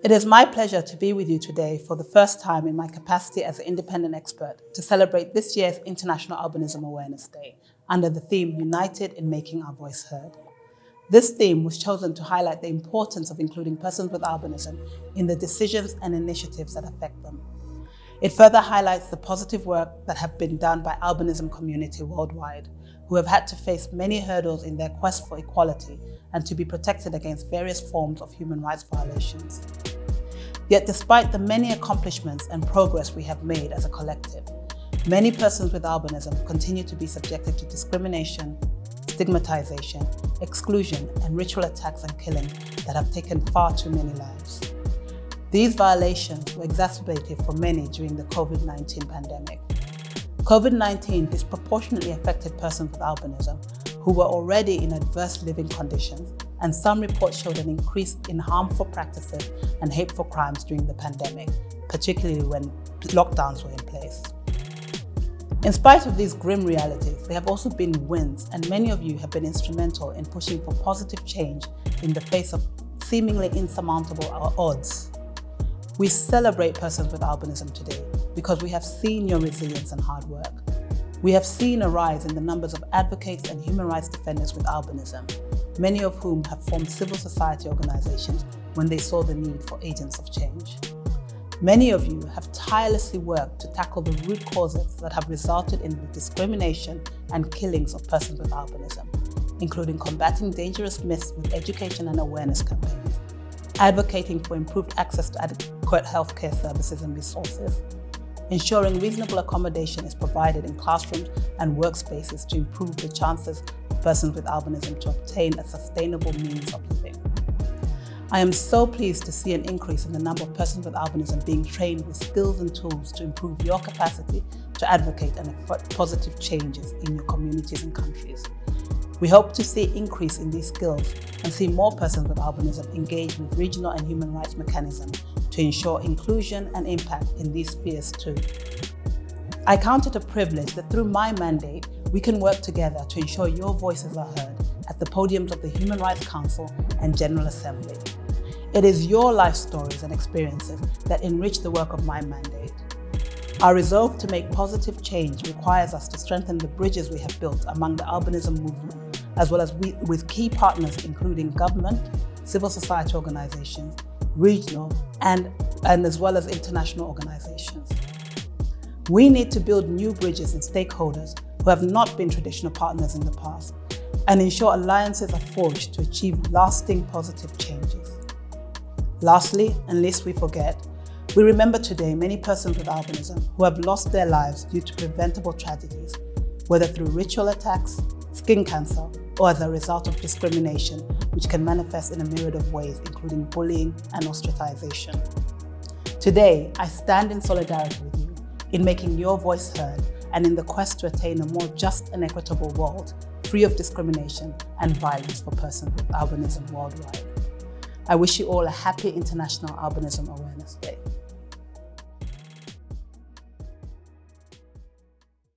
It is my pleasure to be with you today for the first time in my capacity as an independent expert to celebrate this year's International Albinism Awareness Day under the theme United in Making Our Voice Heard. This theme was chosen to highlight the importance of including persons with albinism in the decisions and initiatives that affect them. It further highlights the positive work that have been done by albinism community worldwide, who have had to face many hurdles in their quest for equality and to be protected against various forms of human rights violations. Yet despite the many accomplishments and progress we have made as a collective, many persons with albinism continue to be subjected to discrimination, stigmatization, exclusion, and ritual attacks and killing that have taken far too many lives. These violations were exacerbated for many during the COVID-19 pandemic. COVID-19 disproportionately affected persons with albinism who were already in adverse living conditions, and some reports showed an increase in harmful practices and hateful crimes during the pandemic, particularly when lockdowns were in place. In spite of these grim realities, there have also been wins and many of you have been instrumental in pushing for positive change in the face of seemingly insurmountable odds. We celebrate persons with albinism today because we have seen your resilience and hard work. We have seen a rise in the numbers of advocates and human rights defenders with albinism, many of whom have formed civil society organizations when they saw the need for agents of change. Many of you have tirelessly worked to tackle the root causes that have resulted in the discrimination and killings of persons with albinism, including combating dangerous myths with education and awareness campaigns, advocating for improved access to adequate healthcare services and resources, ensuring reasonable accommodation is provided in classrooms and workspaces to improve the chances of persons with albinism to obtain a sustainable means of living. I am so pleased to see an increase in the number of persons with albinism being trained with skills and tools to improve your capacity to advocate and effect positive changes in your communities and countries. We hope to see increase in these skills and see more persons with albinism engage with regional and human rights mechanisms to ensure inclusion and impact in these spheres too. I count it a privilege that through my mandate, we can work together to ensure your voices are heard at the podiums of the Human Rights Council and General Assembly. It is your life stories and experiences that enrich the work of my mandate. Our resolve to make positive change requires us to strengthen the bridges we have built among the albinism movement, as well as we, with key partners including government, civil society organizations, regional, and, and as well as international organizations. We need to build new bridges and stakeholders who have not been traditional partners in the past and ensure alliances are forged to achieve lasting positive changes. Lastly, and lest we forget, we remember today many persons with albinism who have lost their lives due to preventable tragedies, whether through ritual attacks, skin cancer, or as a result of discrimination, which can manifest in a myriad of ways, including bullying and ostracization. Today, I stand in solidarity with you in making your voice heard and in the quest to attain a more just and equitable world, free of discrimination and violence for persons with albinism worldwide. I wish you all a happy International Albinism Awareness Day.